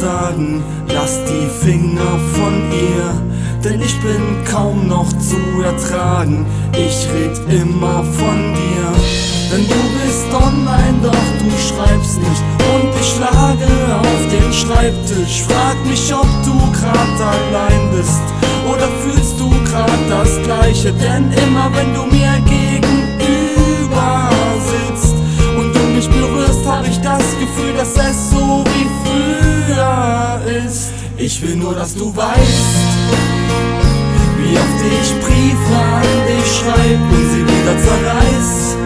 sagen, lass die Finger von ihr, denn ich bin kaum noch zu ertragen. Ich red immer von dir, denn du bist online, doch du schreibst nicht und ich schlage auf den Schreibtisch. Frag mich, ob du grad allein bist oder fühlst du grad das Gleiche, denn immer wenn du Ich will nur, dass du weißt, wie oft ich Briefe an dich schreib und sie wieder zerreiß.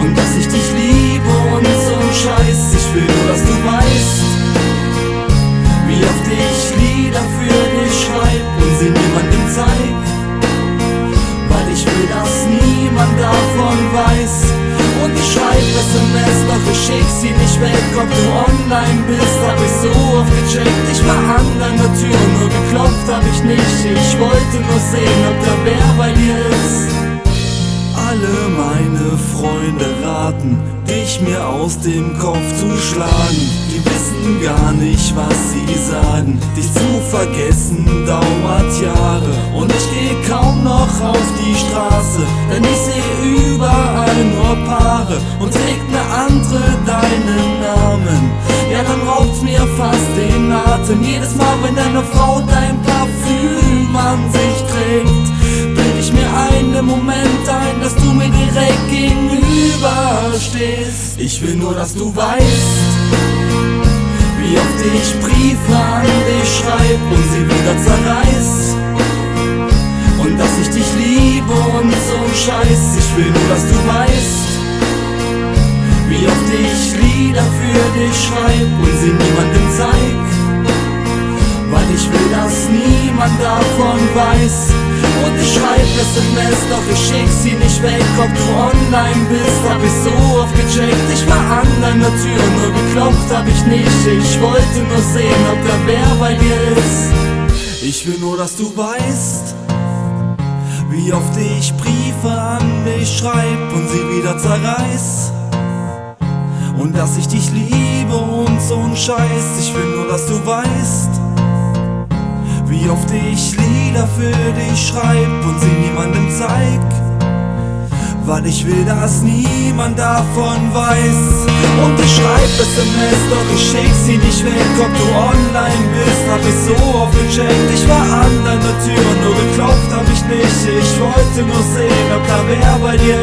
Und dass ich dich liebe und so ein Scheiß. Ich will nur, dass du weißt, wie oft ich Lieder für dich schreib und sie niemandem zeig. Weil ich will, dass niemand davon weiß. Und ich schreib SMS, doch ich schick sie nicht weg. Ob du online an deiner Tür, nur geklopft hab ich nicht. Ich wollte nur sehen, ob da wer bei dir ist. Alle meine Freunde raten, dich mir aus dem Kopf zu schlagen. Die wissen gar nicht, was sie sagen. Dich zu vergessen dauert Jahre. Und ich geh kaum noch auf die Straße, denn ich seh überall den Atem. Jedes Mal, wenn deine Frau dein Parfüm an sich trägt, bild ich mir einen Moment ein, dass du mir direkt gegenüber stehst. Ich will nur, dass du weißt, wie oft ich Briefe an dich schreib und sie wieder zerreiß. Und dass ich dich liebe und so ein Scheiß. Ich will nur, dass du weißt, wie oft ich Lieder für dich schreib ich will, dass niemand davon weiß. Und ich schreib SMS, doch ich schick sie nicht weg. Ob du online bist, hab ich so oft gecheckt. Ich war an deiner Tür, nur geklopft hab ich nicht. Ich wollte nur sehen, ob da wer bei dir ist. Ich will nur, dass du weißt, wie oft ich Briefe an dich schreib und sie wieder zerreiß. Und dass ich dich liebe und so ein Scheiß. Ich will nur, dass du weißt, wie oft ich Lieder für dich schreib und sie niemandem zeig. Weil ich will, dass niemand davon weiß. Und ich schreib SMS, doch ich schick sie nicht weg. Ob du online bist, hab ich so oft gecheckt. Ich war an deiner Tür, nur geklopft hab ich nicht. Ich wollte nur sehen, ob da wer bei dir